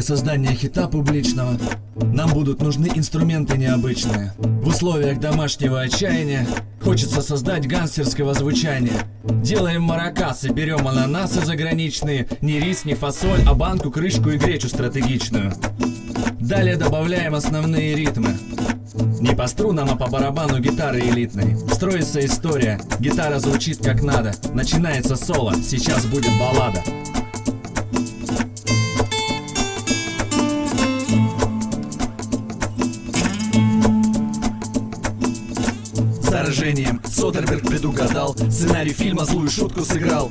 создания хита публичного нам будут нужны инструменты необычные. В условиях домашнего отчаяния хочется создать гангстерского звучания. Делаем маракасы, берем ананасы заграничные, не рис, не фасоль, а банку, крышку и гречу стратегичную. Далее добавляем основные ритмы. Не по струнам, а по барабану гитары элитной. Строится история, гитара звучит как надо. Начинается соло, сейчас будет баллада. Заражением Содерберг предугадал Сценарий фильма злую шутку сыграл.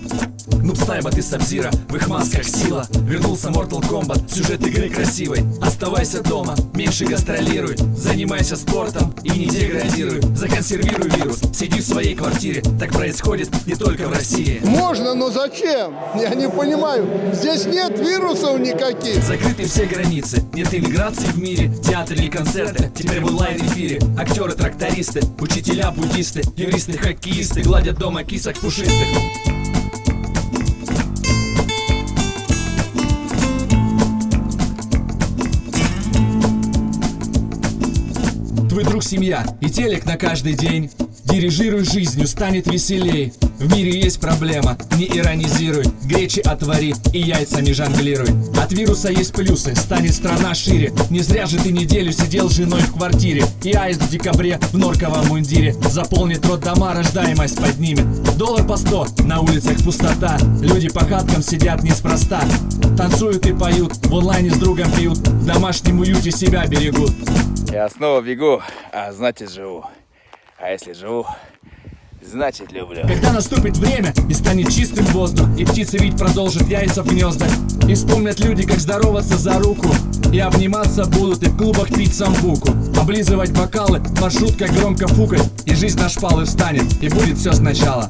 Нуб Снайбот и Сабзира, в их масках сила. Вернулся Mortal Kombat, сюжет игры красивый. Оставайся дома, меньше гастролируй. Занимайся спортом и не деградируй. Законсервируй вирус, сиди в своей квартире. Так происходит не только в России. Можно, но зачем? Я не понимаю. Здесь нет вирусов никаких. Закрыты все границы, нет иммиграции в мире. Театры или концерты, теперь в онлайн-эфире. Актеры, трактористы, учителя, буддисты Юристы, хоккеисты, гладят дома кисок пушистых. Твой друг семья и телек на каждый день. Дирижируй жизнью, станет веселей В мире есть проблема, не иронизируй. Гречи отвори и яйцами жонглируй. От вируса есть плюсы, станет страна шире. Не зря же ты неделю сидел с женой в квартире. И аист в декабре в норковом мундире. Заполнит рот дома, рождаемость поднимет. Доллар по сто, на улицах пустота. Люди по хаткам сидят неспроста. Танцуют и поют, в онлайне с другом пьют. В домашнем уюте себя берегут. Я снова бегу, а значит живу. А если живу, значит люблю. Когда наступит время и станет чистым воздух И птицы ведь продолжат яйца в гнездах И вспомнят люди, как здороваться за руку И обниматься будут и в клубах пить самбуку Облизывать бокалы, в маршрутках громко фукать И жизнь на шпалы встанет, и будет все сначала